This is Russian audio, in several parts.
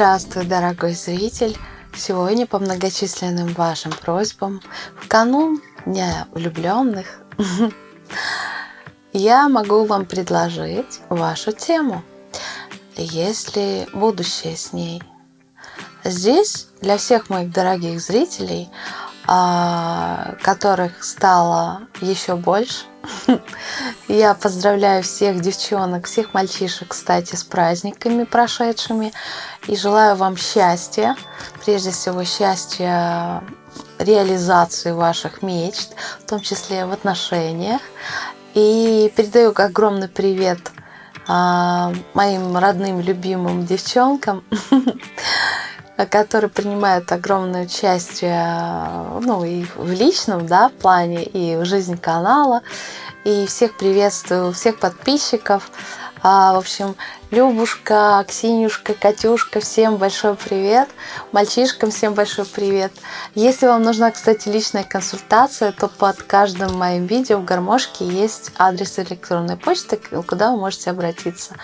Здравствуй, дорогой зритель! Сегодня по многочисленным вашим просьбам в канун Дня влюбленных я могу вам предложить вашу тему. Есть ли будущее с ней? Здесь для всех моих дорогих зрителей, а, которых стало еще больше, Я поздравляю всех девчонок, всех мальчишек, кстати, с праздниками прошедшими. И желаю вам счастья, прежде всего счастья реализации ваших мечт, в том числе в отношениях. И передаю огромный привет а, моим родным, любимым девчонкам, которые принимают огромное участие ну, и в личном да, плане, и в жизни канала. И всех приветствую, всех подписчиков. А, в общем, Любушка, Ксенюшка, Катюшка, всем большой привет. Мальчишкам всем большой привет. Если вам нужна, кстати, личная консультация, то под каждым моим видео в гармошке есть адрес электронной почты, куда вы можете обратиться.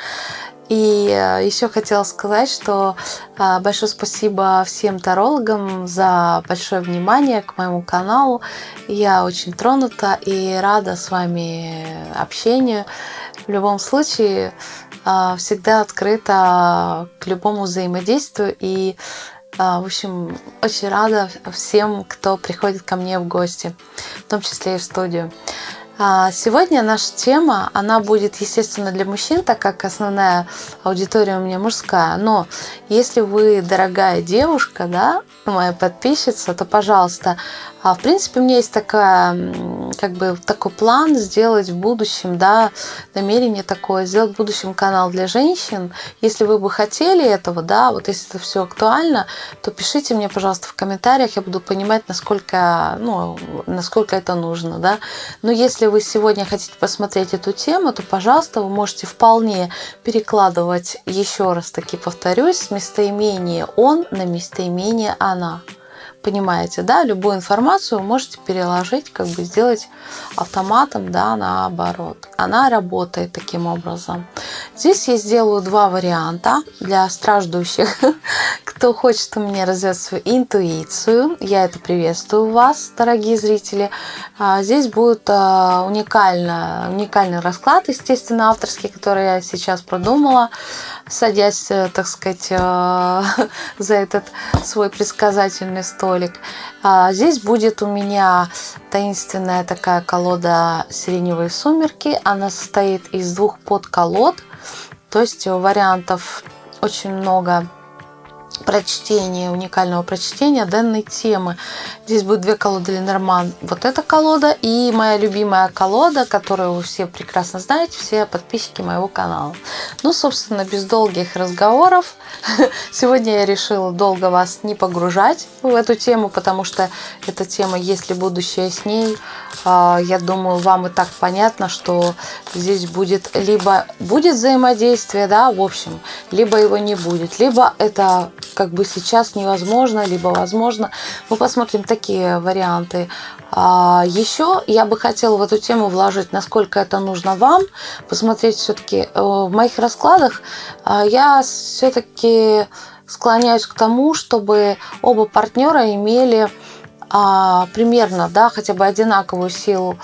И э, еще хотела сказать, что э, большое спасибо всем тарологам за большое внимание к моему каналу. Я очень тронута и рада с вами общению. В любом случае, э, всегда открыта к любому взаимодействию и в общем, очень рада всем, кто приходит ко мне в гости, в том числе и в студию. А, сегодня наша тема, она будет, естественно, для мужчин, так как основная аудитория у меня мужская. Но если вы дорогая девушка, да, моя подписчица, то, пожалуйста, а, в принципе, у меня есть такая, как бы, такой план сделать в будущем, да, намерение такое, сделать в будущем канал для женщин. Если вы бы хотели этого, да, вот если это все актуально, то пишите мне, пожалуйста, в комментариях, я буду понимать, насколько, ну, насколько это нужно, да. Но если вы сегодня хотите посмотреть эту тему, то, пожалуйста, вы можете вполне перекладывать, еще раз таки повторюсь, местоимение «он» на местоимение «она» понимаете, да, любую информацию можете переложить, как бы сделать автоматом, да, наоборот. Она работает таким образом. Здесь я сделаю два варианта для страждущих, кто хочет у меня развивать свою интуицию. Я это приветствую вас, дорогие зрители. А, здесь будет а, уникально, уникальный расклад, естественно, авторский, который я сейчас продумала садясь, э, так сказать, э, за этот свой предсказательный столик. А здесь будет у меня таинственная такая колода «Сиреневые сумерки». Она состоит из двух подколод, то есть вариантов очень много прочтения, уникального прочтения данной темы. Здесь будет две колоды Ленорман. Вот эта колода и моя любимая колода, которую вы все прекрасно знаете, все подписчики моего канала. Ну, собственно, без долгих разговоров. Сегодня я решила долго вас не погружать в эту тему, потому что эта тема, если будущее с ней, а, я думаю, вам и так понятно, что здесь будет либо будет взаимодействие, да, в общем, либо его не будет, либо это как бы сейчас невозможно, либо возможно. Мы посмотрим такие варианты. А, еще я бы хотела в эту тему вложить, насколько это нужно вам, посмотреть все-таки э, в моих раскладах. А, я все-таки склоняюсь к тому, чтобы оба партнера имели а, примерно, да, хотя бы одинаковую силу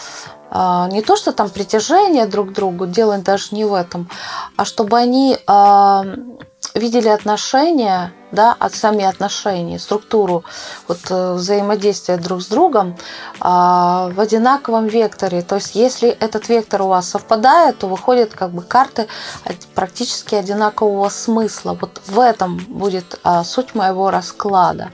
не то, что там притяжение друг к другу, дело даже не в этом, а чтобы они видели отношения, да, от сами отношения, структуру вот, э, взаимодействия друг с другом а, в одинаковом векторе. То есть, если этот вектор у вас совпадает, то выходят как бы карты практически одинакового смысла. Вот в этом будет а, суть моего расклада.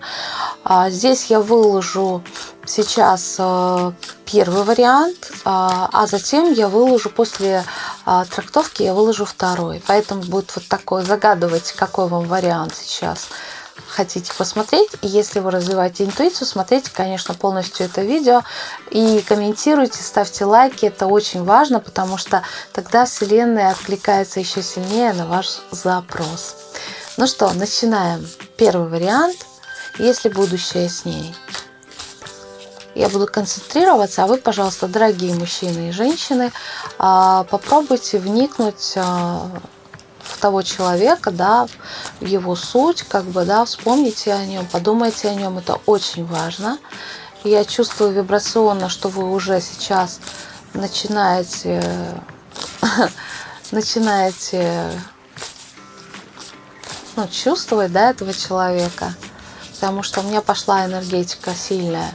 А, здесь я выложу сейчас э, первый вариант, а, а затем я выложу после а, трактовки, я выложу второй. Поэтому будет вот такой, загадывать, какой вам вариант сейчас хотите посмотреть. И если вы развиваете интуицию, смотрите, конечно, полностью это видео и комментируйте, ставьте лайки. Это очень важно, потому что тогда Вселенная откликается еще сильнее на ваш запрос. Ну что, начинаем. Первый вариант. Если будущее с ней я буду концентрироваться, а вы, пожалуйста, дорогие мужчины и женщины, а, попробуйте вникнуть а, того человека, да, его суть, как бы, да, вспомните о нем, подумайте о нем, это очень важно. Я чувствую вибрационно, что вы уже сейчас начинаете, начинаете ну, чувствовать, да, этого человека, потому что у меня пошла энергетика сильная.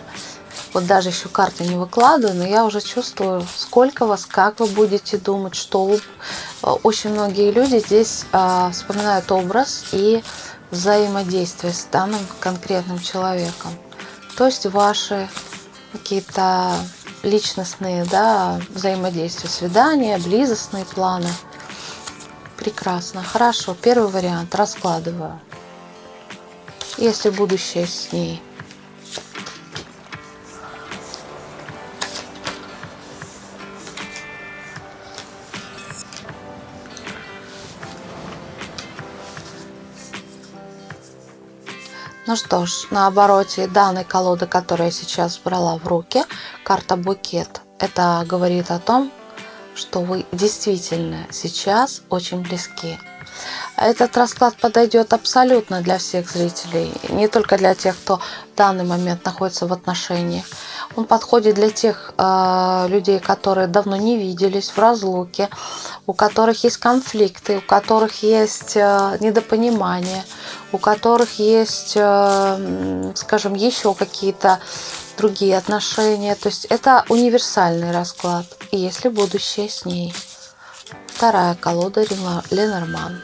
Вот даже еще карты не выкладываю, но я уже чувствую, сколько вас, как вы будете думать, что вы... Очень многие люди здесь э, вспоминают образ и взаимодействие с данным конкретным человеком. То есть ваши какие-то личностные да, взаимодействия, свидания, близостные планы. Прекрасно. Хорошо. Первый вариант. Раскладываю. Если будущее с ней – Ну что ж, на обороте данной колоды, которую я сейчас брала в руки, карта букет. Это говорит о том, что вы действительно сейчас очень близки. Этот расклад подойдет абсолютно для всех зрителей, не только для тех, кто в данный момент находится в отношениях. Он подходит для тех э, людей, которые давно не виделись, в разлуке, у которых есть конфликты, у которых есть э, недопонимание, у которых есть, э, скажем, еще какие-то другие отношения. То есть это универсальный расклад. И если будущее с ней. Вторая колода Ленорман.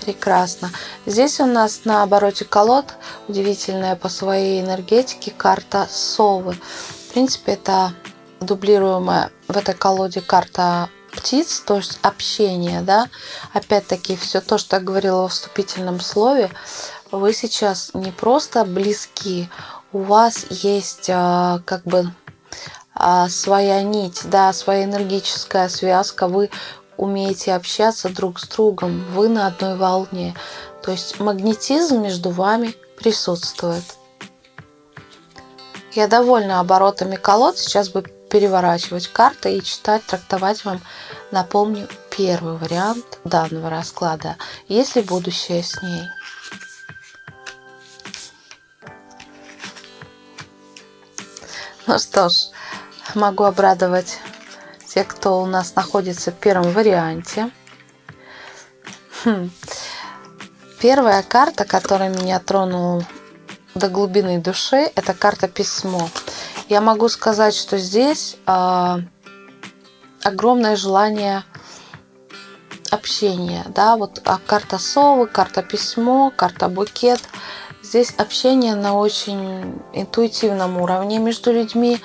Прекрасно. Здесь у нас на обороте колод удивительная по своей энергетике карта совы. В принципе, это дублируемая в этой колоде карта птиц, то есть общение, да. Опять-таки, все то, что я говорила в вступительном слове, вы сейчас не просто близки, у вас есть а, как бы а, своя нить, да, своя энергическая связка, вы умеете общаться друг с другом, вы на одной волне. То есть магнетизм между вами присутствует. Я довольна оборотами колод. Сейчас бы переворачивать карты и читать, трактовать вам, напомню, первый вариант данного расклада, если будущее с ней. Ну что ж, могу обрадовать тех, кто у нас находится в первом варианте. Хм. Первая карта, которая меня тронула до глубины души, это карта письмо. Я могу сказать, что здесь э, огромное желание общения, да, вот а карта совы, карта письмо, карта букет. Здесь общение на очень интуитивном уровне между людьми.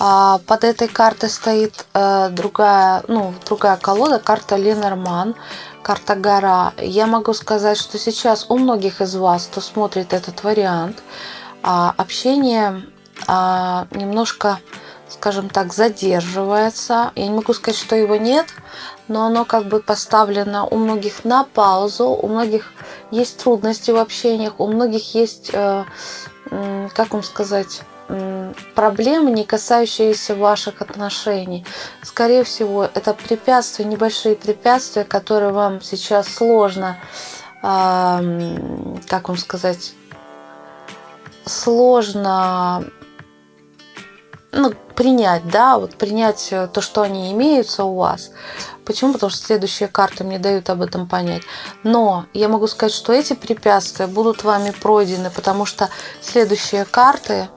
А под этой картой стоит э, другая, ну, другая колода, карта Ленорман, карта гора. Я могу сказать, что сейчас у многих из вас, кто смотрит этот вариант, а, общение а, немножко, скажем так, задерживается. Я не могу сказать, что его нет, но оно как бы поставлено у многих на паузу, у многих есть трудности в общениях, у многих есть, э, как вам сказать, проблемы, не касающиеся ваших отношений. Скорее всего, это препятствия, небольшие препятствия, которые вам сейчас сложно, как вам сказать, сложно ну, принять, да, вот принять э, то, что они имеются у вас. Почему? Потому что следующие карты мне дают об этом понять. Но я могу сказать, что эти препятствия будут вами пройдены, потому что следующие карты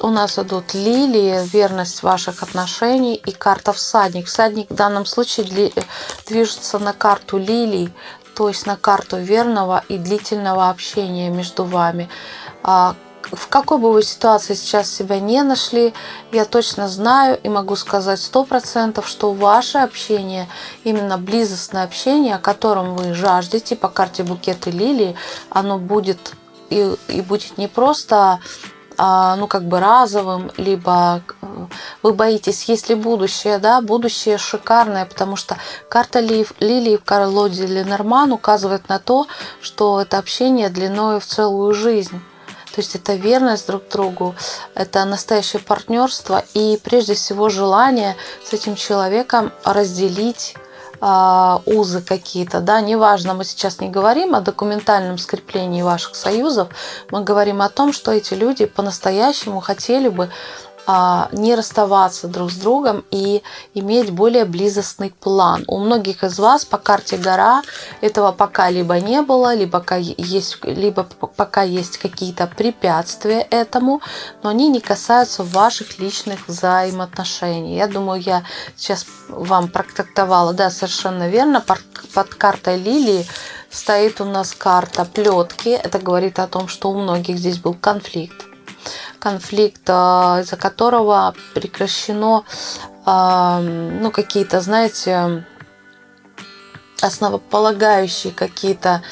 у нас идут лилии, верность ваших отношений и карта всадник. Всадник в данном случае движется на карту лилий, то есть на карту верного и длительного общения между вами. В какой бы вы ситуации сейчас себя не нашли, я точно знаю и могу сказать сто процентов, что ваше общение, именно близостное общение, о котором вы жаждете по карте букеты лилии, оно будет и, и будет не просто а, ну, как бы разовым, либо э, вы боитесь, есть ли будущее, да, будущее шикарное, потому что карта Лилии в колоде Ленорман указывает на то, что это общение длиной в целую жизнь. То есть это верность друг другу, это настоящее партнерство и прежде всего желание с этим человеком разделить а, узы какие-то, да, неважно, мы сейчас не говорим о документальном скреплении ваших союзов, мы говорим о том, что эти люди по-настоящему хотели бы не расставаться друг с другом и иметь более близостный план. У многих из вас по карте гора этого пока либо не было, либо есть, либо пока есть какие-то препятствия этому, но они не касаются ваших личных взаимоотношений. Я думаю, я сейчас вам протрактовала, да, совершенно верно, под картой лилии стоит у нас карта плетки. Это говорит о том, что у многих здесь был конфликт конфликт, из-за которого прекращено а, ну, какие-то, знаете, основополагающие какие-то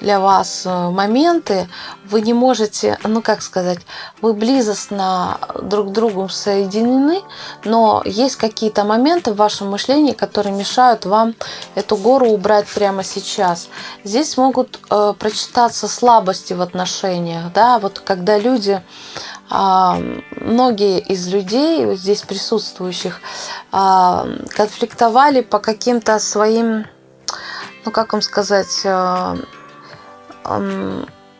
для вас моменты, вы не можете, ну как сказать, вы близостно друг к другу соединены, но есть какие-то моменты в вашем мышлении, которые мешают вам эту гору убрать прямо сейчас. Здесь могут э, прочитаться слабости в отношениях, да, вот когда люди а, многие из людей, здесь присутствующих, а, конфликтовали по каким-то своим, ну как вам сказать, а,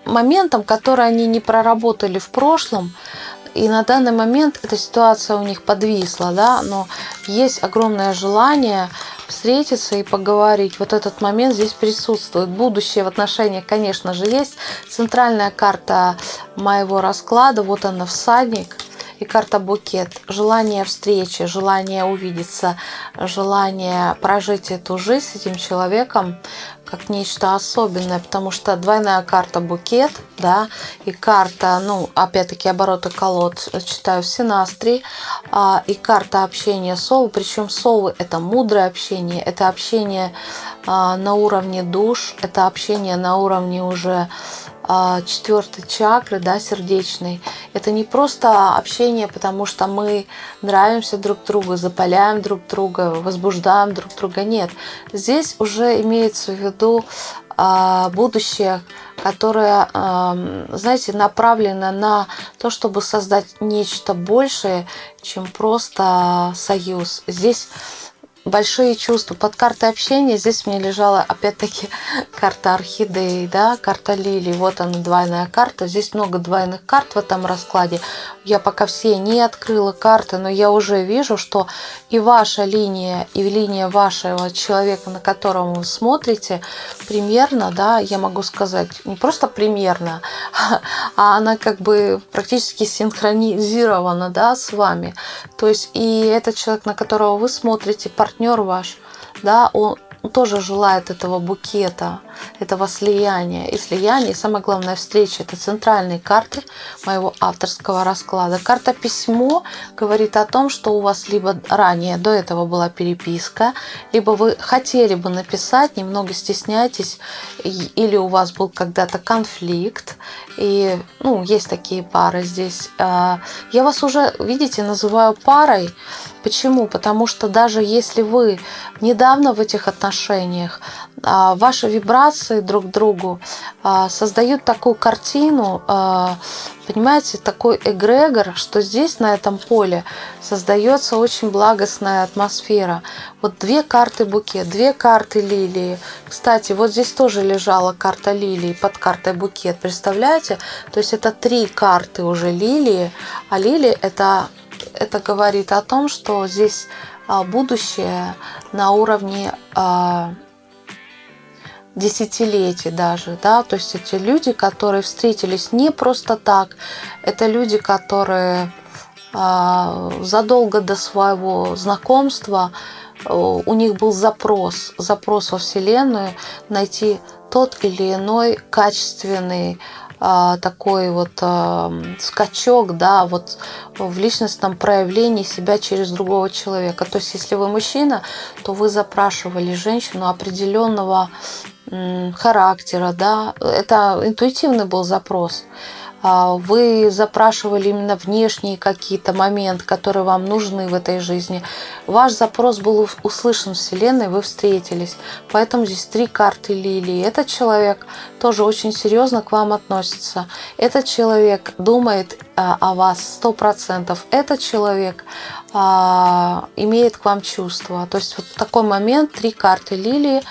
моментам, которые они не проработали в прошлом, и на данный момент эта ситуация у них подвисла, да, но есть огромное желание встретиться и поговорить. Вот этот момент здесь присутствует. Будущее в отношениях, конечно же, есть. Центральная карта моего расклада, вот она, всадник – и карта букет. Желание встречи, желание увидеться, желание прожить эту жизнь с этим человеком как нечто особенное, потому что двойная карта букет, да, и карта, ну, опять-таки обороты колод читаю в Синастре, а, и карта общения совы, причем совы это мудрое общение, это общение а, на уровне душ, это общение на уровне уже четвертой чакры, да, сердечной. Это не просто общение, потому что мы нравимся друг другу, запаляем друг друга, возбуждаем друг друга. Нет, здесь уже имеется в виду а, будущее, которое, знаете, направлено на то, чтобы создать нечто большее, чем просто союз. Здесь большие чувства. Под картой общения здесь мне лежала опять-таки карта орхидеи, да, карта лилии. Вот она двойная карта. Здесь много двойных карт в этом раскладе. Я пока все не открыла карты, но я уже вижу, что и ваша линия, и линия вашего человека, на которого вы смотрите, примерно, да, я могу сказать, не просто примерно, а она как бы практически синхронизирована, да, с вами. То есть и этот человек, на которого вы смотрите, партнер партнер ваш, да, он тоже желает этого букета, этого слияния. И слияние, и самое главное, встреча. Это центральные карты моего авторского расклада. Карта письмо говорит о том, что у вас либо ранее до этого была переписка, либо вы хотели бы написать, немного стесняетесь, или у вас был когда-то конфликт. И ну, есть такие пары здесь. А, я вас уже, видите, называю парой, Почему? Потому что даже если вы недавно в этих отношениях, а, ваши вибрации друг к другу а, создают такую картину, а, понимаете, такой эгрегор, что здесь на этом поле создается очень благостная атмосфера. Вот две карты букет, две карты лилии. Кстати, вот здесь тоже лежала карта лилии под картой букет, представляете? То есть это три карты уже лилии, а лилии это это говорит о том, что здесь а, будущее на уровне а, десятилетий даже, да, то есть эти люди, которые встретились не просто так, это люди, которые а, задолго до своего знакомства у них был запрос, запрос во Вселенную найти тот или иной качественный такой вот а, скачок, да, вот в личностном проявлении себя через другого человека. То есть, если вы мужчина, то вы запрашивали женщину определенного характера, да, это интуитивный был запрос. А, вы запрашивали именно внешние какие-то моменты, которые вам нужны в этой жизни. Ваш запрос был услышан Вселенной, вы встретились. Поэтому здесь три карты лилии. Этот человек тоже очень серьезно к вам относится. Этот человек думает а, о вас сто процентов. Этот человек а, имеет к вам чувства. То есть вот такой момент, три карты лилии,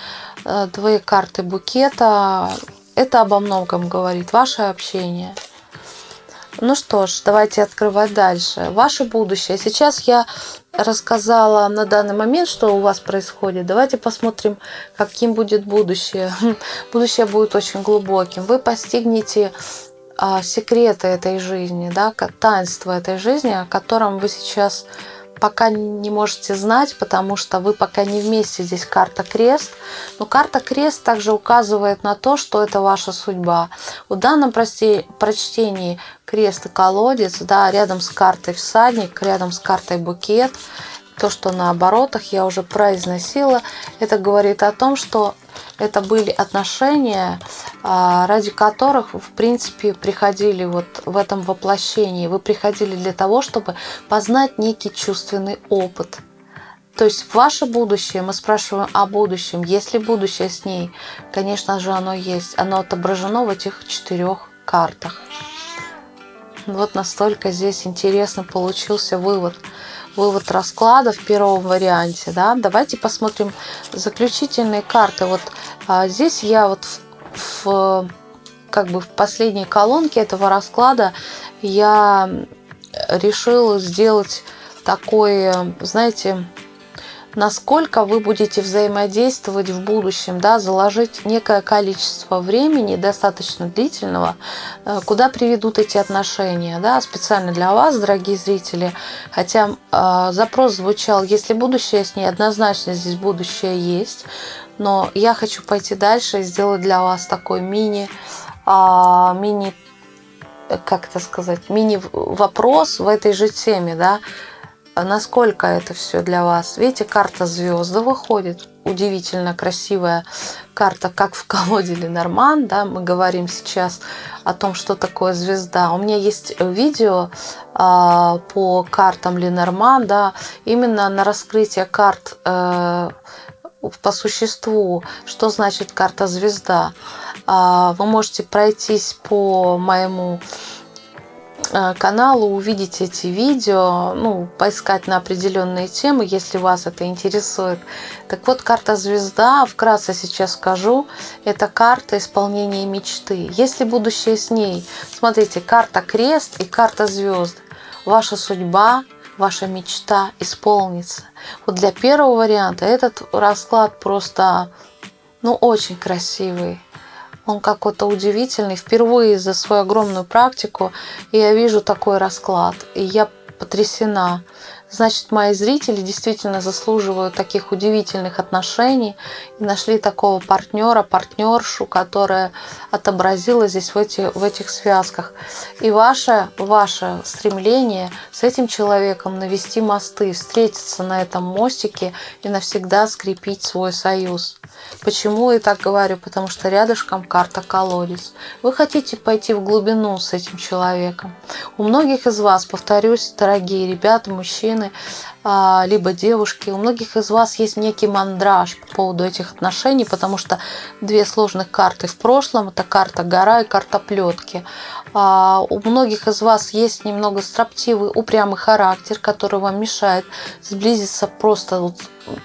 э, две карты букета. Это обо многом говорит, ваше общение. Ну что ж, давайте открывать дальше. Ваше будущее. Сейчас я рассказала на данный момент, что у вас происходит. Давайте посмотрим, каким будет будущее. Будущее будет очень глубоким. Вы постигнете а, секреты этой жизни, да, таинство этой жизни, о котором вы сейчас пока не можете знать, потому что вы пока не вместе. Здесь карта крест. Но карта крест также указывает на то, что это ваша судьба. В данном прочтении крест и колодец, да, рядом с картой всадник, рядом с картой букет. То, что на оборотах я уже произносила, это говорит о том, что это были отношения, а, ради которых, в принципе, приходили вот в этом воплощении. Вы приходили для того, чтобы познать некий чувственный опыт. То есть ваше будущее, мы спрашиваем о будущем. Есть ли будущее с ней? Конечно же, оно есть. Оно отображено в этих четырех картах. Вот настолько здесь интересно получился вывод вывод расклада в первом варианте. Да? Давайте посмотрим заключительные карты. Вот а, здесь я вот в, в, как бы в последней колонке этого расклада я решила сделать такой, знаете, насколько вы будете взаимодействовать в будущем, да, заложить некое количество времени, достаточно длительного, э, куда приведут эти отношения, да, специально для вас, дорогие зрители. Хотя э, запрос звучал, если будущее с ней, однозначно здесь будущее есть, но я хочу пойти дальше и сделать для вас такой мини, э, мини как это сказать, мини-вопрос в этой же теме, да, насколько это все для вас. Видите, карта звезды выходит. Удивительно красивая карта, как в колоде Ленорман. Да, мы говорим сейчас о том, что такое звезда. У меня есть видео э, по картам Ленорман, да, именно на раскрытие карт э, по существу, что значит карта звезда. Э, вы можете пройтись по моему каналу увидеть эти видео, ну, поискать на определенные темы, если вас это интересует. Так вот, карта звезда, вкратце сейчас скажу, это карта исполнения мечты. Если будущее с ней, смотрите, карта крест и карта звезд. Ваша судьба, ваша мечта исполнится. Вот для первого варианта этот расклад просто, ну, очень красивый. Он какой-то удивительный. Впервые за свою огромную практику я вижу такой расклад. И я потрясена. Значит, мои зрители действительно заслуживают таких удивительных отношений и нашли такого партнера, партнершу, которая отобразила здесь в, эти, в этих связках. И ваше, ваше стремление с этим человеком навести мосты, встретиться на этом мостике и навсегда скрепить свой союз. Почему я так говорю? Потому что рядышком карта колодец. Вы хотите пойти в глубину с этим человеком. У многих из вас, повторюсь, дорогие ребята, мужчины, а, либо девушки, у многих из вас есть некий мандраж по поводу этих отношений, потому что две сложных карты в прошлом, это карта гора и карта плетки. А, у многих из вас есть немного строптивый, упрямый характер, который вам мешает сблизиться просто вот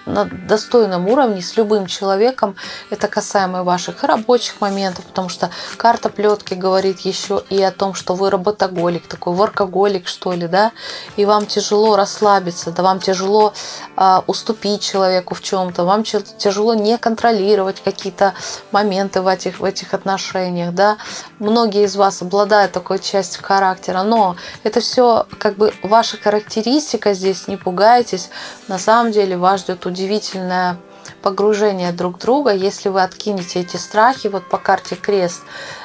на достойном уровне с любым человеком. Это касаемо ваших рабочих моментов, потому что карта плетки говорит еще и о том, что вы работоголик, такой воркоголик, что ли, да, и вам тяжело расслабиться, да, вам тяжело э, уступить человеку в чем-то, вам тяжело не контролировать какие-то моменты в этих, в этих отношениях, да. Многие из вас обладают такой частью характера, но это все как бы ваша характеристика здесь, не пугайтесь, на самом деле вас ждет удивительное погружение друг друга, если вы откинете эти страхи, вот по карте крест,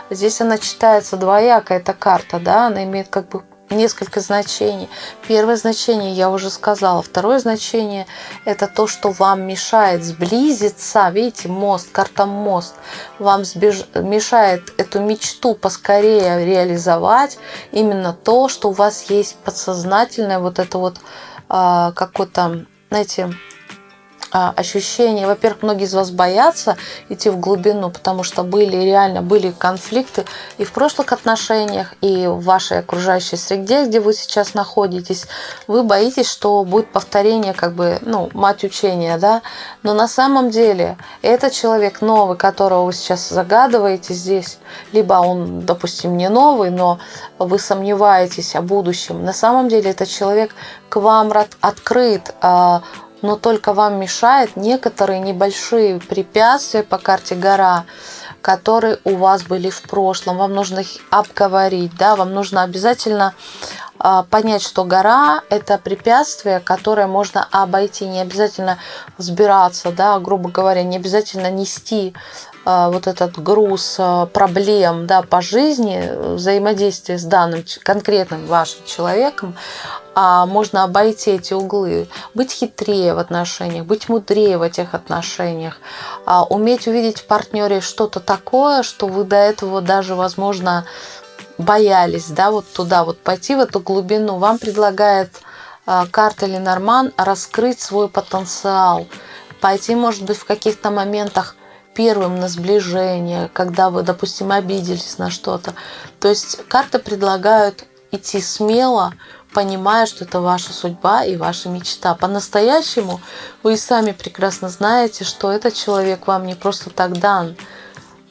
здесь она читается двояко, эта карта, да, она имеет как бы несколько значений. Первое значение я уже сказала. Второе значение – это то, что вам мешает сблизиться. Видите, мост, карта мост. Вам сбеж... мешает эту мечту поскорее реализовать. Именно то, что у вас есть подсознательное вот это вот э, какое-то, знаете, ощущение, во-первых, многие из вас боятся идти в глубину, потому что были реально были конфликты и в прошлых отношениях, и в вашей окружающей среде, где вы сейчас находитесь. Вы боитесь, что будет повторение, как бы, ну, мать учения, да. Но на самом деле этот человек новый, которого вы сейчас загадываете здесь, либо он, допустим, не новый, но вы сомневаетесь о будущем. На самом деле этот человек к вам открыт, а, но только вам мешает некоторые небольшие препятствия по карте гора, которые у вас были в прошлом. Вам нужно их обговорить, да, вам нужно обязательно а, понять, что гора – это препятствие, которое можно обойти, не обязательно взбираться, да, грубо говоря, не обязательно нести вот этот груз а, проблем да, по жизни, взаимодействия с данным конкретным вашим человеком, а можно обойти эти углы, быть хитрее в отношениях, быть мудрее в этих отношениях, а уметь увидеть в партнере что-то такое, что вы до этого даже, возможно, боялись, да, вот туда вот пойти в эту глубину. Вам предлагает карта Ленорман раскрыть свой потенциал, пойти, может быть, в каких-то моментах первым на сближение, когда вы, допустим, обиделись на что-то. То есть карты предлагают идти смело, понимая, что это ваша судьба и ваша мечта. По-настоящему вы и сами прекрасно знаете, что этот человек вам не просто так дан.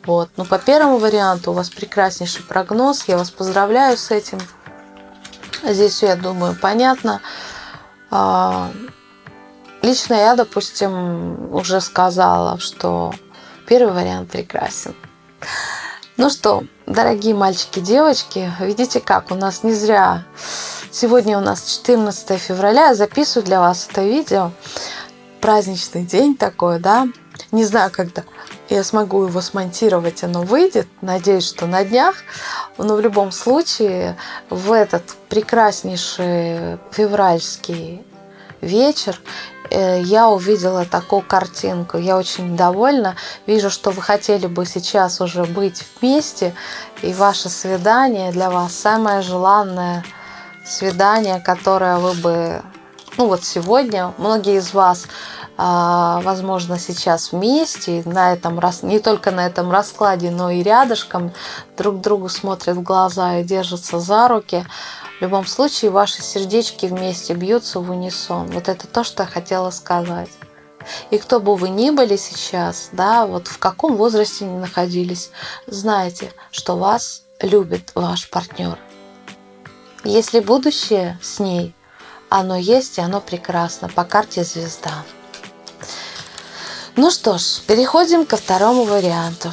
Вот. Но по первому варианту у вас прекраснейший прогноз. Я вас поздравляю с этим. Здесь я думаю, понятно. А, лично я, допустим, уже сказала, что Первый вариант прекрасен. Ну что, дорогие мальчики, девочки, видите как, у нас не зря. Сегодня у нас 14 февраля, я записываю для вас это видео. Праздничный день такой, да. Не знаю, когда я смогу его смонтировать, оно выйдет. Надеюсь, что на днях. Но в любом случае, в этот прекраснейший февральский вечер я увидела такую картинку. Я очень довольна. Вижу, что вы хотели бы сейчас уже быть вместе. И ваше свидание для вас самое желанное свидание, которое вы бы... Ну вот сегодня многие из вас, а, возможно, сейчас вместе, на этом, не только на этом раскладе, но и рядышком друг другу смотрят в глаза и держатся за руки. В любом случае, ваши сердечки вместе бьются в унисон. Вот это то, что я хотела сказать. И кто бы вы ни были сейчас, да, вот в каком возрасте ни находились, знайте, что вас любит ваш партнер. Если будущее с ней, оно есть и оно прекрасно по карте звезда. Ну что ж, переходим ко второму варианту.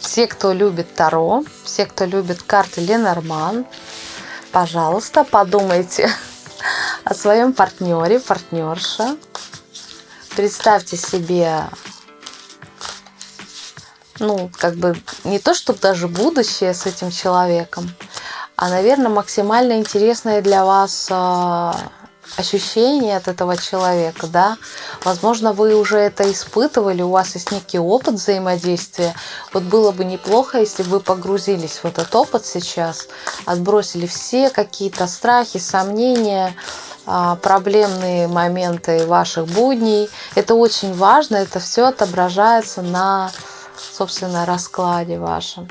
Все, кто любит Таро, все, кто любит карты Ленорман, пожалуйста, подумайте о своем партнере, партнерше. Представьте себе, ну, как бы не то, чтобы даже будущее с этим человеком, а, наверное, максимально интересное для вас ощущение от этого человека, да. Возможно, вы уже это испытывали, у вас есть некий опыт взаимодействия. Вот было бы неплохо, если бы вы погрузились в этот опыт сейчас, отбросили все какие-то страхи, сомнения, а, проблемные моменты ваших будней. Это очень важно, это все отображается на, собственно, раскладе вашем.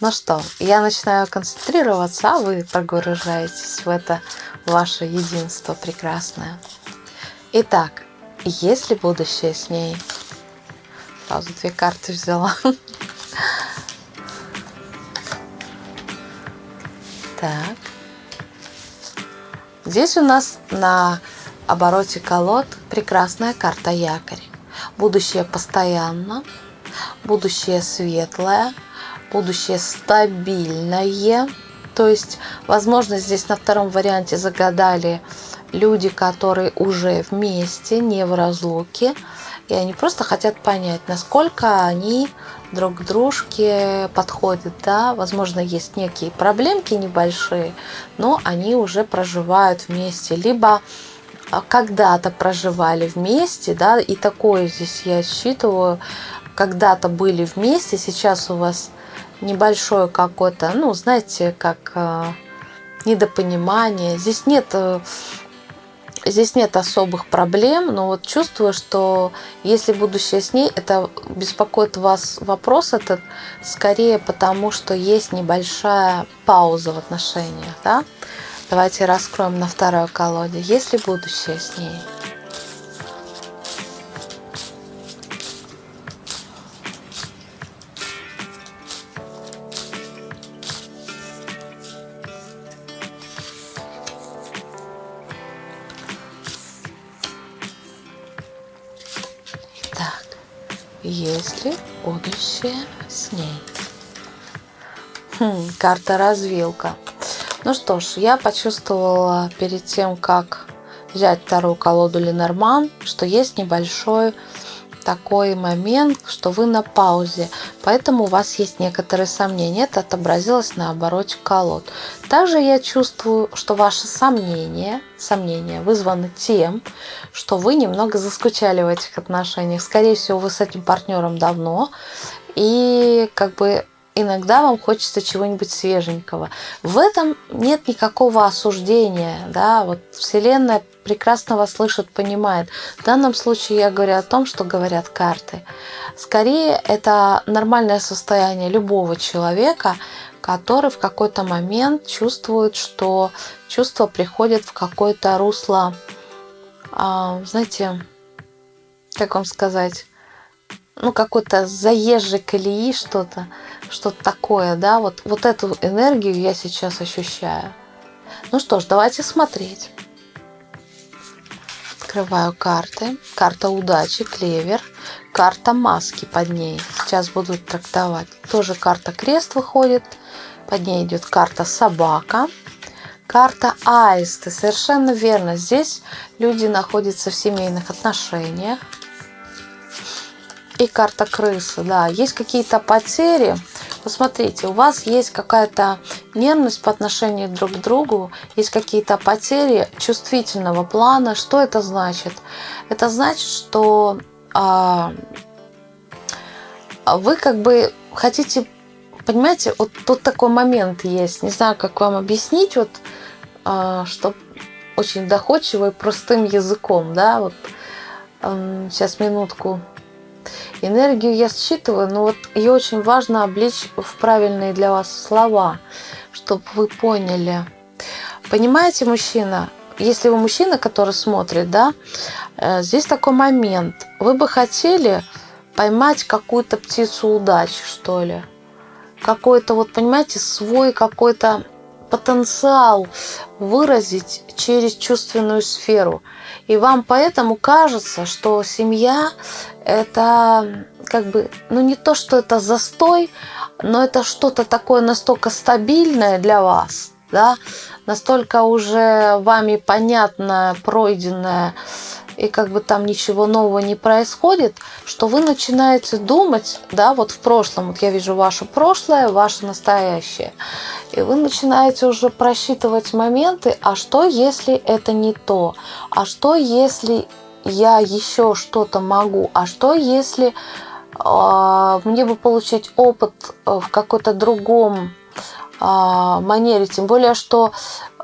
Ну что, я начинаю концентрироваться, а вы погружаетесь в это ваше единство прекрасное. Итак, есть ли будущее с ней? Сразу две карты взяла. Так. Здесь у нас на обороте колод прекрасная карта якорь. Будущее постоянно, будущее светлое, будущее стабильное, то есть, возможно, здесь на втором варианте загадали люди, которые уже вместе, не в разлуке. и они просто хотят понять, насколько они друг к дружке подходят, да, возможно, есть некие проблемки небольшие, но они уже проживают вместе, либо а, когда-то проживали вместе, да, и такое здесь я считываю, когда-то были вместе, сейчас у вас небольшое какое-то, ну, знаете, как э, недопонимание. Здесь нет э, здесь нет особых проблем, но вот чувствую, что если будущее с ней, это беспокоит вас вопрос этот скорее потому, что есть небольшая пауза в отношениях, да? Давайте раскроем на второй колоде. Есть ли будущее с ней? Есть ли будущее с ней. Хм, карта развилка. Ну что ж, я почувствовала перед тем, как взять вторую колоду Ленорман, что есть небольшой такой момент, что вы на паузе, поэтому у вас есть некоторые сомнения. Это отобразилось на обороте колод. Также я чувствую, что ваши сомнения, сомнения вызваны тем, что вы немного заскучали в этих отношениях. Скорее всего, вы с этим партнером давно, и как бы иногда вам хочется чего-нибудь свеженького. В этом нет никакого осуждения, да, вот Вселенная прекрасно вас слышит, понимает. В данном случае я говорю о том, что говорят карты. Скорее, это нормальное состояние любого человека, который в какой-то момент чувствует, что чувство приходит в какое-то русло, знаете, как вам сказать, ну, какой-то заезжий колеи, что-то, что-то такое, да, вот, вот эту энергию я сейчас ощущаю. Ну что ж, давайте смотреть. Открываю карты. Карта удачи, клевер. Карта маски под ней. Сейчас буду трактовать. Тоже карта крест выходит. Под ней идет карта собака. Карта аисты. Совершенно верно. Здесь люди находятся в семейных отношениях и карта крысы, да, есть какие-то потери. Посмотрите, у вас есть какая-то нервность по отношению друг к другу, есть какие-то потери чувствительного плана. Что это значит? Это значит, что а, вы как бы хотите, понимаете, вот тут такой момент есть, не знаю, как вам объяснить, вот, что очень доходчиво и простым языком, да, вот, сейчас минутку Энергию я считываю, но вот ее очень важно облечь в правильные для вас слова, чтобы вы поняли. Понимаете, мужчина, если вы мужчина, который смотрит, да, э, здесь такой момент. Вы бы хотели поймать какую-то птицу удачи, что ли. Какой-то, вот понимаете, свой какой-то потенциал выразить через чувственную сферу. И вам поэтому кажется, что семья это как бы, ну не то, что это застой, но это что-то такое настолько стабильное для вас, да, настолько уже вами понятное, пройденное, и как бы там ничего нового не происходит, что вы начинаете думать, да, вот в прошлом, вот я вижу ваше прошлое, ваше настоящее, и вы начинаете уже просчитывать моменты, а что если это не то, а что если я еще что-то могу, а что если э, мне бы получить опыт в какой-то другом э, манере, тем более что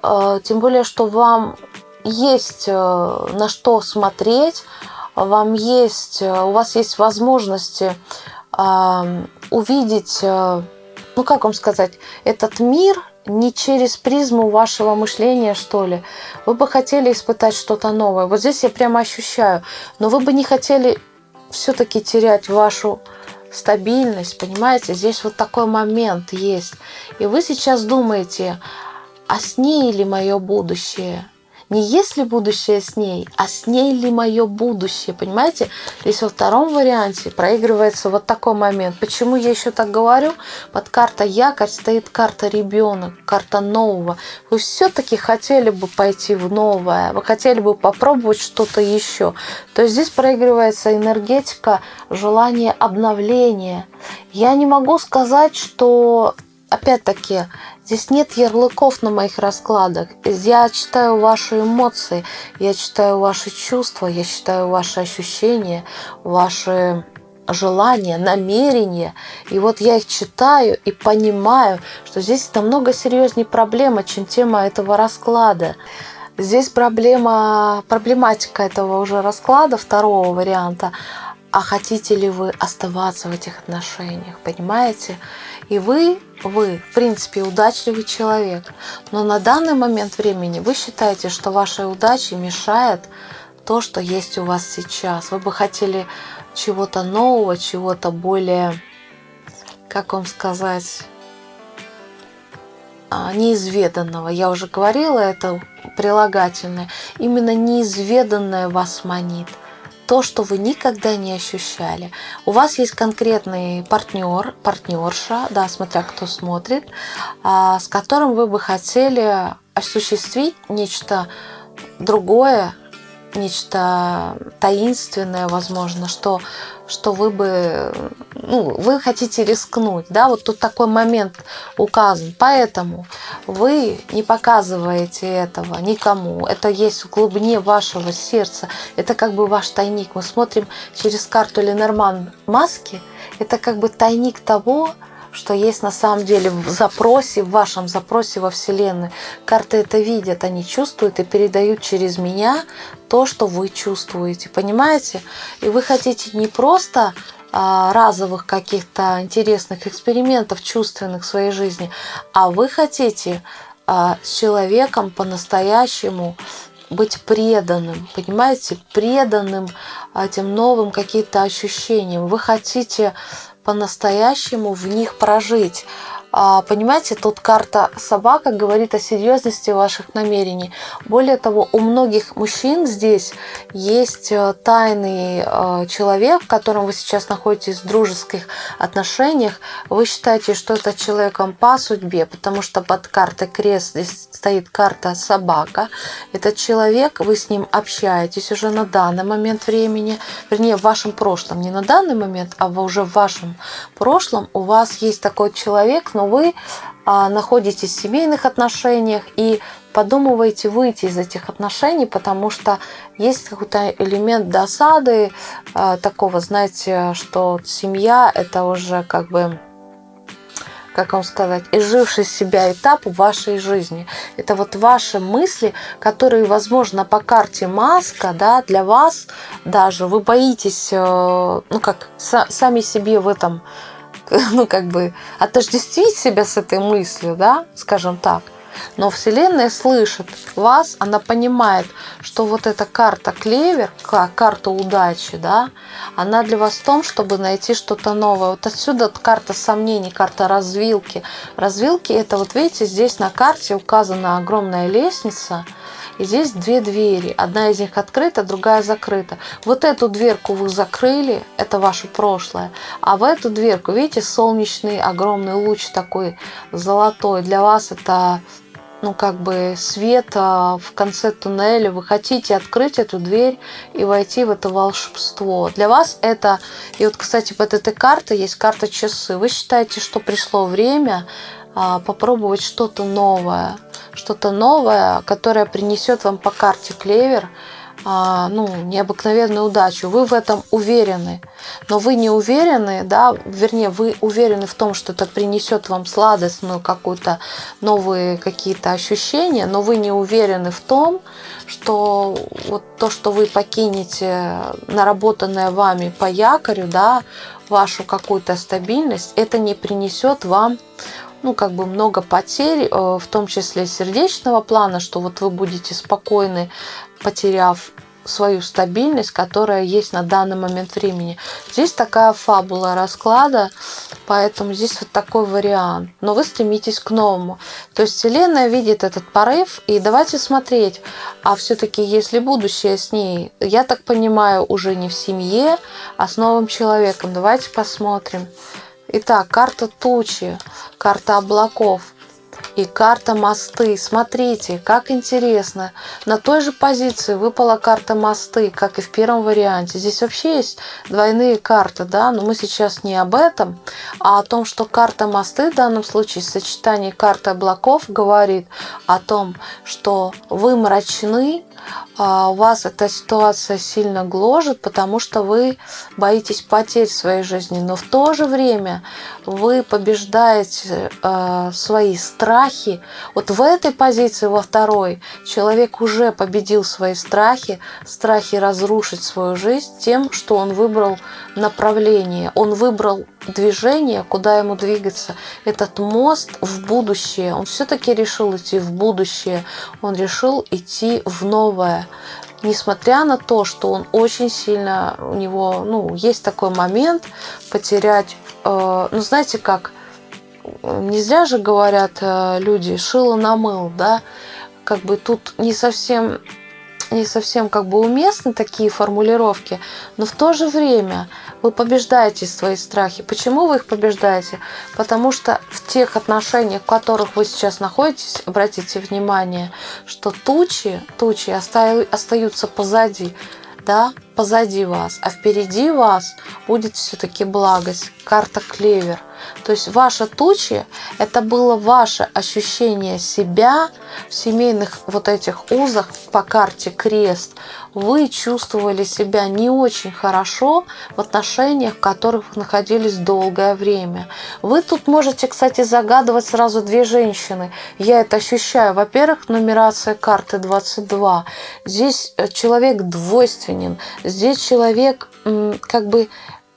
э, тем более что вам есть э, на что смотреть, вам есть, э, у вас есть возможности увидеть, э, ну как вам сказать, этот мир не через призму вашего мышления, что ли. Вы бы хотели испытать что-то новое. Вот здесь я прямо ощущаю. Но вы бы не хотели все-таки терять вашу стабильность, понимаете? Здесь вот такой момент есть. И вы сейчас думаете, а с ней ли мое будущее? Не есть ли будущее с ней, а с ней ли мое будущее, понимаете? Здесь во втором варианте проигрывается вот такой момент. Почему я еще так говорю? Под карта якорь стоит карта ребенок, карта нового. Вы все-таки хотели бы пойти в новое, вы хотели бы попробовать что-то еще. То есть здесь проигрывается энергетика желания обновления. Я не могу сказать, что опять-таки, здесь нет ярлыков на моих раскладах. Я читаю ваши эмоции, я читаю ваши чувства, я читаю ваши ощущения, ваши желания, намерения. И вот я их читаю и понимаю, что здесь намного серьезнее проблема, чем тема этого расклада. Здесь проблема, проблематика этого уже расклада, второго варианта. А хотите ли вы оставаться в этих отношениях, понимаете? И вы, вы, в принципе, удачливый человек. Но на данный момент времени вы считаете, что вашей удаче мешает то, что есть у вас сейчас. Вы бы хотели чего-то нового, чего-то более, как вам сказать, а, неизведанного. Я уже говорила, это прилагательное. Именно неизведанное вас манит – то, что вы никогда не ощущали. У вас есть конкретный партнер, партнерша, да, смотря кто смотрит, а, с которым вы бы хотели осуществить нечто другое, нечто таинственное, возможно, что, что вы бы, ну, вы хотите рискнуть, да, вот тут такой момент указан. Поэтому вы не показываете этого никому. Это есть в глубине вашего сердца. Это как бы ваш тайник. Мы смотрим через карту Ленорман маски. Это как бы тайник того, что есть на самом деле в запросе, в вашем запросе во Вселенную. Карты это видят, они чувствуют и передают через меня то, что вы чувствуете. Понимаете? И вы хотите не просто а, разовых каких-то интересных экспериментов чувственных в своей жизни, а вы хотите а, с человеком по-настоящему быть преданным, понимаете, преданным этим новым каким-то ощущениям. Вы хотите по-настоящему в них прожить. А, понимаете, тут карта собака говорит о серьезности ваших намерений. Более того, у многих мужчин здесь есть э, тайный э, человек, в котором вы сейчас находитесь в дружеских отношениях. Вы считаете, что это человеком по судьбе, потому что под картой крест здесь стоит карта собака. Этот человек, вы с ним общаетесь уже на данный момент времени, вернее, в вашем прошлом, не на данный момент, а уже в вашем прошлом у вас есть такой человек, но вы а, находитесь в семейных отношениях и подумываете выйти из этих отношений, потому что есть какой-то элемент досады, а, такого, знаете, что семья это уже как бы как вам сказать, изживший себя этап вашей жизни. Это вот ваши мысли, которые, возможно, по карте маска, да, для вас даже вы боитесь, э, ну как, сами себе в этом ну, как бы отождествить себя с этой мыслью, да, скажем так. Но Вселенная слышит вас, она понимает, что вот эта карта клевер, карта удачи, да, она для вас в том, чтобы найти что-то новое. Вот отсюда карта сомнений, карта развилки. Развилки это вот видите, здесь на карте указана огромная лестница, и здесь две двери. Одна из них открыта, другая закрыта. Вот эту дверку вы закрыли, это ваше прошлое. А в эту дверку, видите, солнечный огромный луч такой золотой. Для вас это ну, как бы свет в конце туннеля, вы хотите открыть эту дверь и войти в это волшебство. Для вас это, и вот, кстати, под этой картой есть карта часы. Вы считаете, что пришло время а, попробовать что-то новое, что-то новое, которое принесет вам по карте клевер ну, необыкновенную удачу. Вы в этом уверены. Но вы не уверены, да, вернее, вы уверены в том, что это принесет вам сладостную какую-то новые какие-то ощущения, но вы не уверены в том, что вот то, что вы покинете наработанное вами по якорю, да, вашу какую-то стабильность, это не принесет вам ну, как бы много потерь, э, в том числе сердечного плана, что вот вы будете спокойны, потеряв свою стабильность, которая есть на данный момент времени. Здесь такая фабула расклада, поэтому здесь вот такой вариант. Но вы стремитесь к новому. То есть Вселенная видит этот порыв, и давайте смотреть, а все-таки если будущее с ней, я так понимаю, уже не в семье, а с новым человеком. Давайте посмотрим. Итак, карта тучи, карта облаков и карта мосты. Смотрите, как интересно. На той же позиции выпала карта мосты, как и в первом варианте. Здесь вообще есть двойные карты, да, но мы сейчас не об этом, а о том, что карта мосты в данном случае в сочетании карты облаков говорит о том, что вы мрачны, вас эта ситуация сильно гложет, потому что вы боитесь потерь своей жизни, но в то же время вы побеждаете э, свои страхи. Вот в этой позиции, во второй, человек уже победил свои страхи, страхи разрушить свою жизнь тем, что он выбрал направление, он выбрал движение, куда ему двигаться. Этот мост в будущее, он все-таки решил идти в будущее, он решил идти в новое. Несмотря на то, что он очень сильно, у него, ну, есть такой момент потерять, э, ну, знаете как, не зря же говорят э, люди, шило на мыл, да, как бы тут не совсем не совсем как бы уместны такие формулировки, но в то же время вы побеждаете свои страхи. Почему вы их побеждаете? Потому что в тех отношениях, в которых вы сейчас находитесь, обратите внимание, что тучи, тучи остаются позади да, позади вас, а впереди вас будет все-таки благость, карта клевер. То есть ваша тучи – это было ваше ощущение себя в семейных вот этих узах по карте крест. Вы чувствовали себя не очень хорошо в отношениях, в которых находились долгое время. Вы тут можете, кстати, загадывать сразу две женщины. Я это ощущаю. Во-первых, нумерация карты 22. Здесь э, человек двойственен. Здесь человек как бы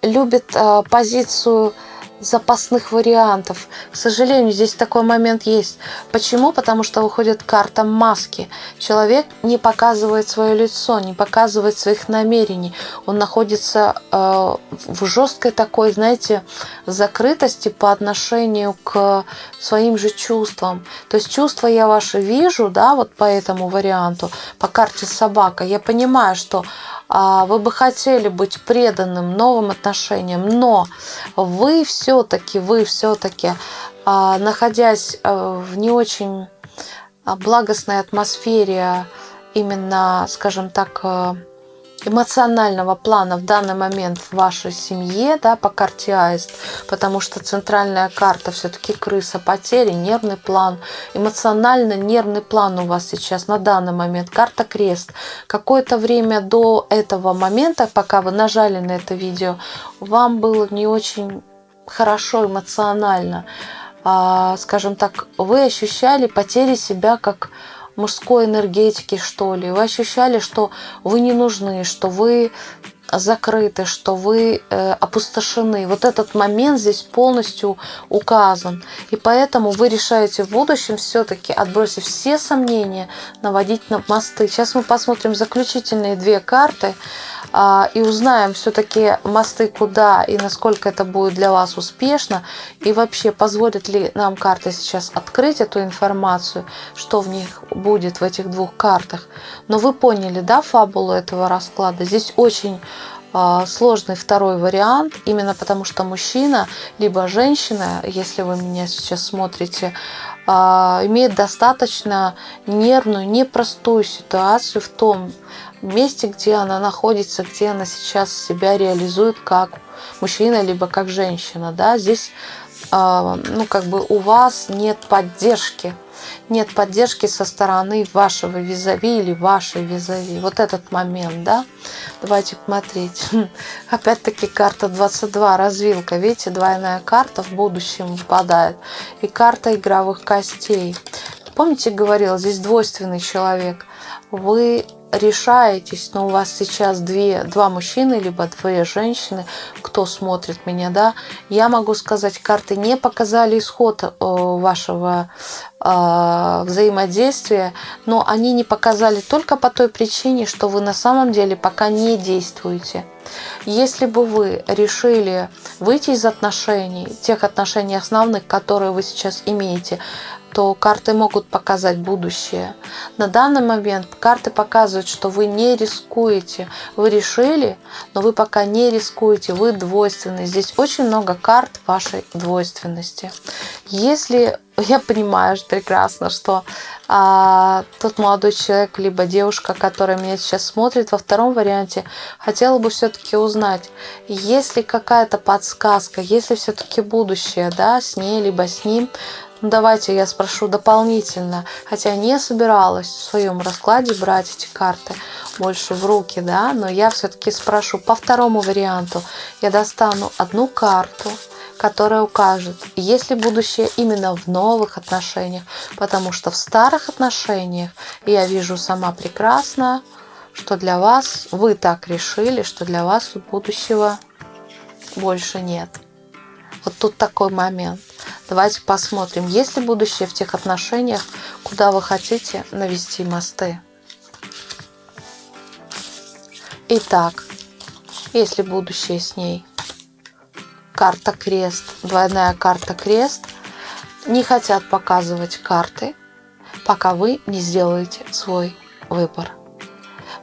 любит э, позицию запасных вариантов. К сожалению, здесь такой момент есть. Почему? Потому что выходит карта маски. Человек не показывает свое лицо, не показывает своих намерений. Он находится э, в жесткой такой, знаете, закрытости по отношению к своим же чувствам. То есть чувства я ваши вижу, да, вот по этому варианту, по карте собака. Я понимаю, что а, вы бы хотели быть преданным новым отношениям, но вы все-таки, вы все-таки, а, находясь а, в не очень благостной атмосфере, именно, скажем так, эмоционального плана в данный момент в вашей семье, да, по карте Аист, потому что центральная карта все-таки крыса, потери, нервный план, эмоционально-нервный план у вас сейчас на данный момент, карта Крест. Какое-то время до этого момента, пока вы нажали на это видео, вам было не очень хорошо эмоционально, а, скажем так, вы ощущали потери себя как мужской энергетики, что ли. Вы ощущали, что вы не нужны, что вы закрыты, что вы э, опустошены. Вот этот момент здесь полностью указан. И поэтому вы решаете в будущем все-таки, отбросив все сомнения, наводить на мосты. Сейчас мы посмотрим заключительные две карты и узнаем все-таки мосты куда и насколько это будет для вас успешно. И вообще, позволит ли нам карта сейчас открыть эту информацию, что в них будет в этих двух картах. Но вы поняли, да, фабулу этого расклада? Здесь очень а, сложный второй вариант, именно потому что мужчина, либо женщина, если вы меня сейчас смотрите, а, имеет достаточно нервную, непростую ситуацию в том месте, где она находится, где она сейчас себя реализует как мужчина, либо как женщина. Да? Здесь а, ну, как бы у вас нет поддержки нет поддержки со стороны вашего визави или вашей визави. Вот этот момент, да? Давайте смотреть. Опять-таки карта 22, развилка. Видите, двойная карта в будущем выпадает. И карта игровых костей. Помните, говорила, здесь двойственный человек. вы решаетесь, но у вас сейчас две, два мужчины, либо две женщины, кто смотрит меня, да, я могу сказать, карты не показали исход э, вашего э, взаимодействия, но они не показали только по той причине, что вы на самом деле пока не действуете. Если бы вы решили выйти из отношений, тех отношений основных, которые вы сейчас имеете, то карты могут показать будущее. На данный момент карты показывают, что вы не рискуете. Вы решили, но вы пока не рискуете, вы двойственны. Здесь очень много карт вашей двойственности. Если я понимаю прекрасно, что а, тот молодой человек, либо девушка, которая меня сейчас смотрит, во втором варианте, хотела бы все-таки узнать, есть ли какая-то подсказка, есть ли все-таки будущее, да, с ней, либо с ним, давайте я спрошу дополнительно, хотя не собиралась в своем раскладе брать эти карты больше в руки, да, но я все-таки спрошу по второму варианту. Я достану одну карту, которая укажет, есть ли будущее именно в новых отношениях, потому что в старых отношениях я вижу сама прекрасно, что для вас, вы так решили, что для вас будущего больше нет. Вот тут такой момент. Давайте посмотрим, есть ли будущее в тех отношениях, куда вы хотите навести мосты. Итак, есть ли будущее с ней? Карта крест, двойная карта крест. Не хотят показывать карты, пока вы не сделаете свой выбор.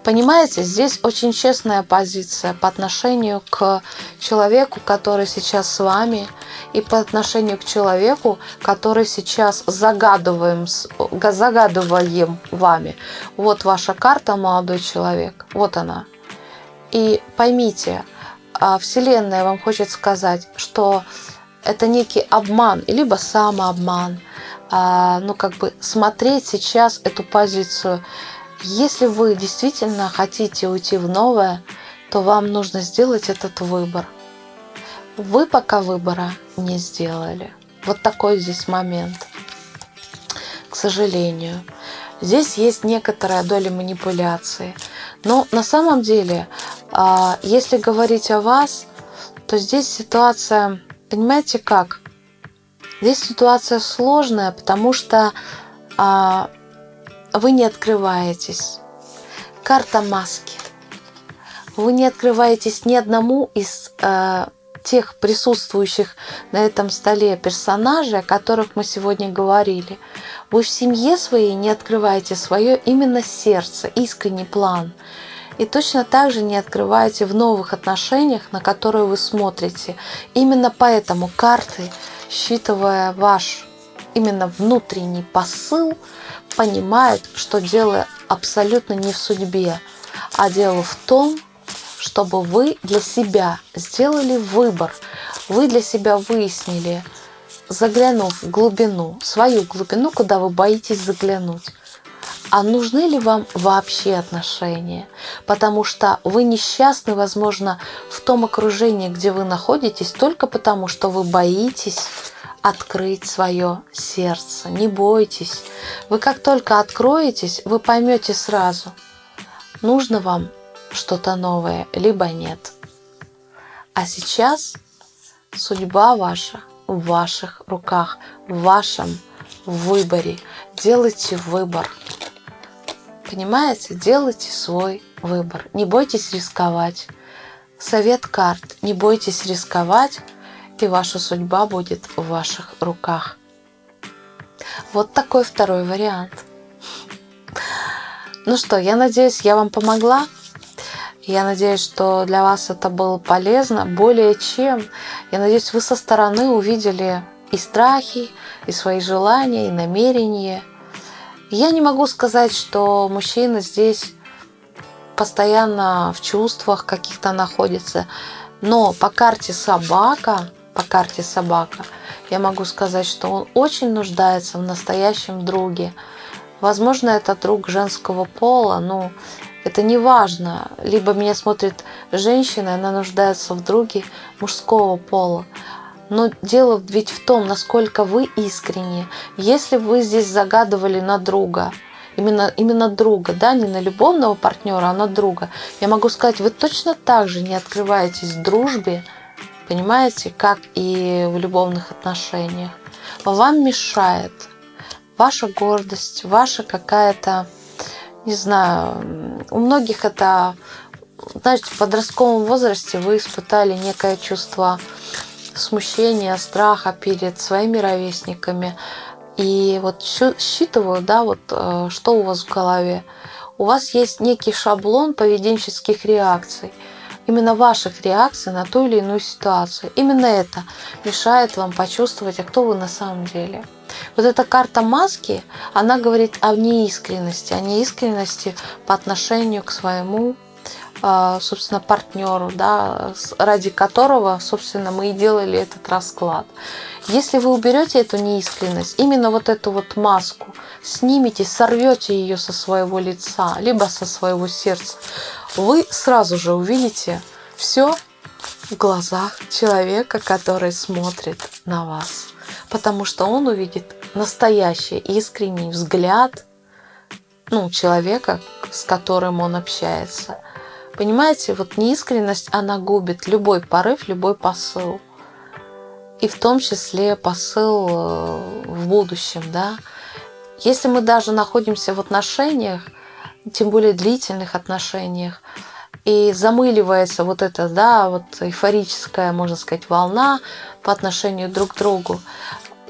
Понимаете, здесь очень честная позиция по отношению к человеку, который сейчас с вами, и по отношению к человеку, который сейчас загадываем, загадываем вами. Вот ваша карта, молодой человек, вот она. И поймите, а, Вселенная вам хочет сказать, что это некий обман, либо самообман. А, ну, как бы смотреть сейчас эту позицию – если вы действительно хотите уйти в новое, то вам нужно сделать этот выбор. Вы пока выбора не сделали. Вот такой здесь момент. К сожалению. Здесь есть некоторая доля манипуляции. Но на самом деле, а, если говорить о вас, то здесь ситуация, понимаете как? Здесь ситуация сложная, потому что а, вы не открываетесь. Карта маски. Вы не открываетесь ни одному из э, тех присутствующих на этом столе персонажей, о которых мы сегодня говорили. Вы в семье своей не открываете свое именно сердце, искренний план. И точно так же не открываете в новых отношениях, на которые вы смотрите. Именно поэтому карты, считывая ваш именно внутренний посыл, понимают, что дело абсолютно не в судьбе, а дело в том, чтобы вы для себя сделали выбор, вы для себя выяснили, заглянув в глубину, свою глубину, куда вы боитесь заглянуть. А нужны ли вам вообще отношения? Потому что вы несчастны, возможно, в том окружении, где вы находитесь, только потому, что вы боитесь открыть свое сердце. Не бойтесь. Вы как только откроетесь, вы поймете сразу, нужно вам что-то новое, либо нет. А сейчас судьба ваша в ваших руках, в вашем выборе. Делайте выбор. Понимаете? Делайте свой выбор. Не бойтесь рисковать. Совет карт. Не бойтесь рисковать и ваша судьба будет в ваших руках. Вот такой второй вариант. Ну что, я надеюсь, я вам помогла. Я надеюсь, что для вас это было полезно. Более чем. Я надеюсь, вы со стороны увидели и страхи, и свои желания, и намерения. Я не могу сказать, что мужчина здесь постоянно в чувствах каких-то находится. Но по карте собака по карте собака, я могу сказать, что он очень нуждается в настоящем друге. Возможно, это друг женского пола, но это не важно. Либо меня смотрит женщина, она нуждается в друге мужского пола. Но дело ведь в том, насколько вы искренне. Если вы здесь загадывали на друга, именно, именно друга, да, не на любовного партнера, а на друга, я могу сказать, вы точно так же не открываетесь дружбе, понимаете, как и в любовных отношениях. Вам мешает ваша гордость, ваша какая-то, не знаю, у многих это, знаете, в подростковом возрасте вы испытали некое чувство смущения, страха перед своими ровесниками. И вот считываю, да, вот э, что у вас в голове. У вас есть некий шаблон поведенческих реакций именно ваших реакций на ту или иную ситуацию. Именно это мешает вам почувствовать, а кто вы на самом деле. Вот эта карта маски, она говорит о неискренности, о неискренности по отношению к своему а, собственно, партнеру, да, ради которого, собственно, мы и делали этот расклад. Если вы уберете эту неискренность, именно вот эту вот маску, снимете, сорвете ее со своего лица, либо со своего сердца, вы сразу же увидите все в глазах человека, который смотрит на вас. Потому что он увидит настоящий искренний взгляд ну, человека, с которым он общается. Понимаете, вот неискренность, она губит любой порыв, любой посыл. И в том числе посыл э, в будущем, да. Если мы даже находимся в отношениях, тем более длительных отношениях, и замыливается вот эта, да, вот эйфорическая, можно сказать, волна по отношению друг к другу.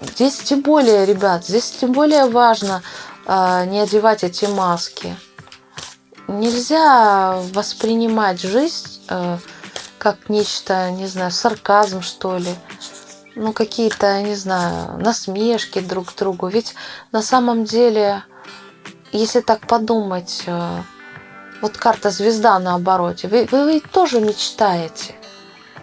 Здесь тем более, ребят, здесь тем более важно э, не одевать эти маски. Нельзя воспринимать жизнь э, как нечто, не знаю, сарказм, что ли. Ну, какие-то, не знаю, насмешки друг к другу. Ведь на самом деле, если так подумать, э, вот карта звезда на обороте, вы, вы ведь тоже мечтаете.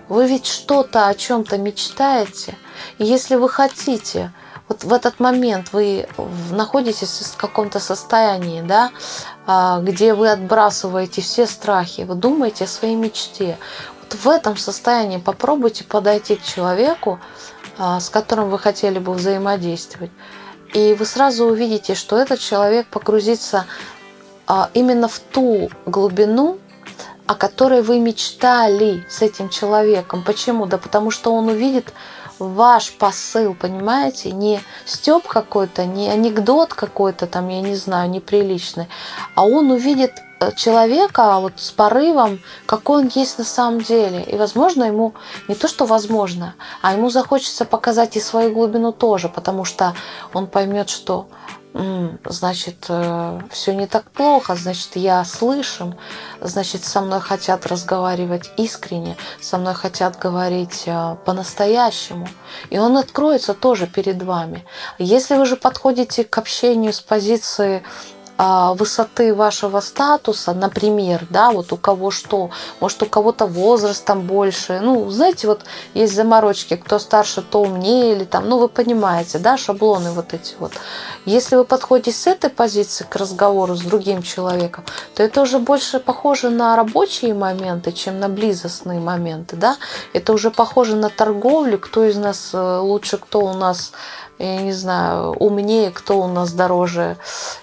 Вы ведь что-то о чем-то мечтаете. И если вы хотите вот в этот момент вы находитесь в каком-то состоянии, да, а, где вы отбрасываете все страхи, вы думаете о своей мечте. Вот в этом состоянии попробуйте подойти к человеку, а, с которым вы хотели бы взаимодействовать. И вы сразу увидите, что этот человек погрузится а, именно в ту глубину, о которой вы мечтали с этим человеком. Почему? Да потому что он увидит ваш посыл, понимаете? Не стёб какой-то, не анекдот какой-то там, я не знаю, неприличный, а он увидит человека вот с порывом, какой он есть на самом деле. И, возможно, ему не то, что возможно, а ему захочется показать и свою глубину тоже, потому что он поймет, что значит, э, все не так плохо, значит, я слышим, значит, со мной хотят разговаривать искренне, со мной хотят говорить э, по-настоящему. И он откроется тоже перед вами. Если вы же подходите к общению с позиции а, высоты вашего статуса, например, да, вот у кого что, может у кого-то возрастом больше, ну, знаете, вот есть заморочки, кто старше, то умнее, или там, ну, вы понимаете, да, шаблоны вот эти вот. Если вы подходите с этой позиции к разговору с другим человеком, то это уже больше похоже на рабочие моменты, чем на близостные моменты, да, это уже похоже на торговлю, кто из нас э, лучше, кто у нас я не знаю, умнее, кто у нас дороже,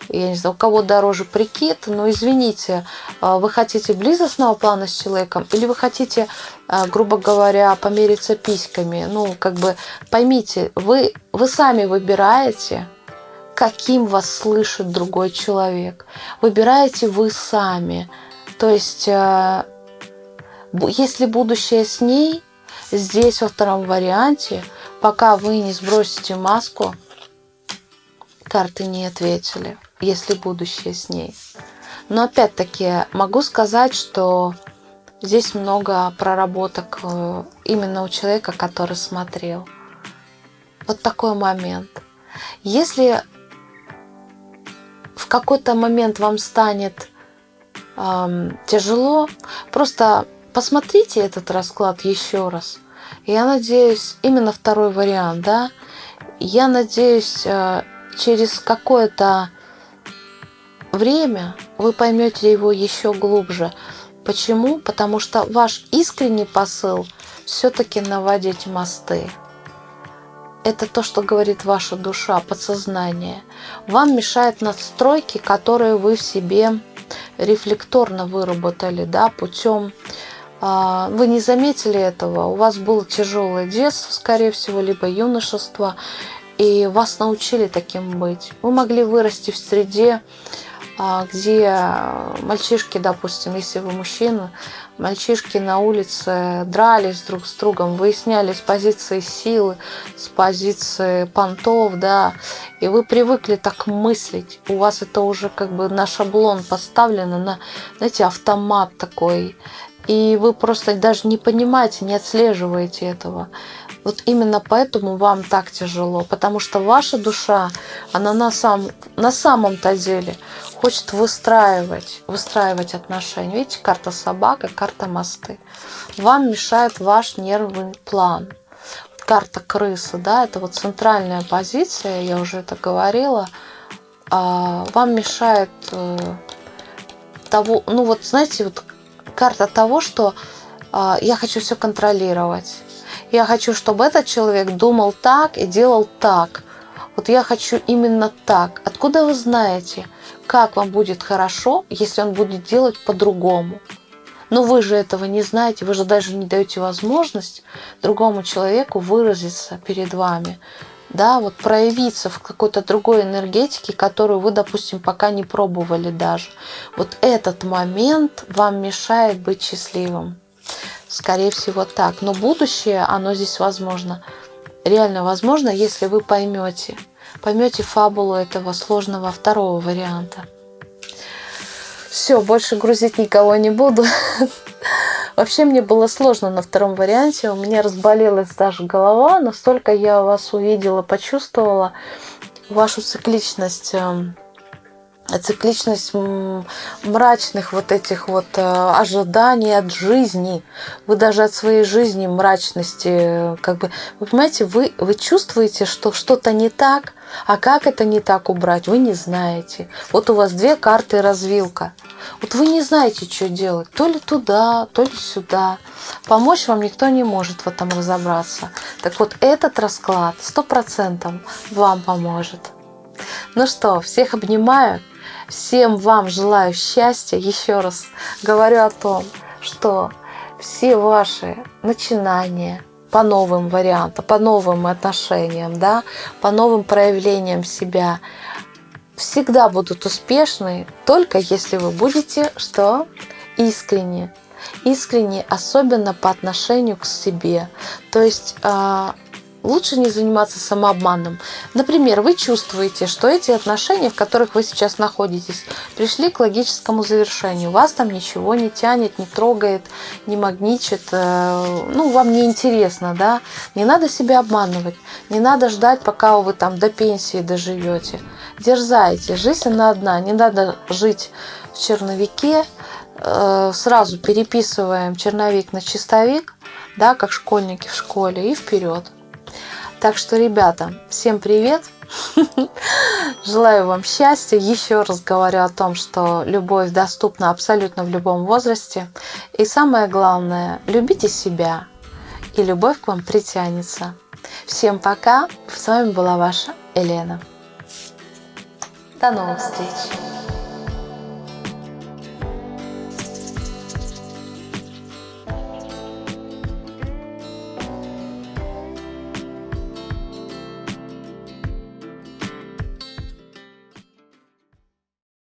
я не знаю, у кого дороже прикид, но извините, а, вы хотите близостного плана с человеком или вы хотите, а, грубо говоря, помериться письками, ну, как бы поймите, вы, вы сами выбираете, каким вас слышит другой человек. Выбираете вы сами. То есть, а, если будущее с ней, здесь во втором варианте – Пока вы не сбросите маску, карты не ответили, если будущее с ней. Но опять-таки могу сказать, что здесь много проработок э, именно у человека, который смотрел. Вот такой момент. Если в какой-то момент вам станет эм, тяжело, просто посмотрите этот расклад еще раз – я надеюсь, именно второй вариант, да, я надеюсь, э, через какое-то время вы поймете его еще глубже. Почему? Потому что ваш искренний посыл все-таки наводить мосты. это то, что говорит ваша душа, подсознание. Вам мешают настройки, которые вы в себе рефлекторно выработали, да, путем вы не заметили этого, у вас было тяжелое детство, скорее всего, либо юношество, и вас научили таким быть. Вы могли вырасти в среде, а, где мальчишки, допустим, если вы мужчина, мальчишки на улице дрались друг с другом, выясняли с позиции силы, с позиции понтов, да, и вы привыкли так мыслить. У вас это уже как бы на шаблон поставлено, на, знаете, автомат такой. И вы просто даже не понимаете, не отслеживаете этого. Вот именно поэтому вам так тяжело, потому что ваша душа, она на, сам, на самом-то деле хочет выстраивать, выстраивать отношения. Видите, карта собака, карта мосты. Вам мешает ваш нервный план. Карта крысы, да, это вот центральная позиция, я уже это говорила. А, вам мешает э, того, ну вот знаете, вот карта того, что а, я хочу все контролировать я хочу, чтобы этот человек думал так и делал так. Вот я хочу именно так. Откуда вы знаете, как вам будет хорошо, если он будет делать по-другому? Но вы же этого не знаете, вы же даже не даете возможность другому человеку выразиться перед вами, да, вот проявиться в какой-то другой энергетике, которую вы, допустим, пока не пробовали даже. Вот этот момент вам мешает быть счастливым. Скорее всего так. Но будущее, оно здесь возможно. Реально возможно, если вы поймете. Поймете фабулу этого сложного второго варианта. Все, больше грузить никого не буду. Вообще мне было сложно на втором варианте. У меня разболелась даже голова. Настолько я вас увидела, почувствовала вашу цикличность эм, цикличность мрачных вот этих вот э, ожиданий от жизни. Вы даже от своей жизни мрачности, как бы, вы понимаете, вы, вы чувствуете, что что-то не так, а как это не так убрать, вы не знаете. Вот у вас две карты развилка. Вот вы не знаете, что делать. То ли туда, то ли сюда. Помочь вам никто не может в этом разобраться. Так вот, этот расклад сто процентов вам поможет. Ну что, всех обнимаю. Всем вам желаю счастья. Еще раз говорю о том, что все ваши начинания по новым вариантам, по новым отношениям, да, по новым проявлениям себя всегда будут успешны, только если вы будете что? Искренне. Искренне, особенно по отношению к себе. То есть а, лучше не заниматься самообманом. Например, вы чувствуете, что эти отношения, в которых вы сейчас находитесь, пришли к логическому завершению. Вас там ничего не тянет, не трогает, не магничит, э, ну, вам не интересно, да? Не надо себя обманывать, не надо ждать, пока вы там до пенсии доживете. Дерзайте, жизнь она одна, не надо жить в черновике, э, сразу переписываем черновик на чистовик, да, как школьники в школе, и вперед. Так что, ребята, всем привет! Желаю вам счастья. Еще раз говорю о том, что любовь доступна абсолютно в любом возрасте. И самое главное, любите себя, и любовь к вам притянется. Всем пока. С вами была ваша Елена. До новых встреч.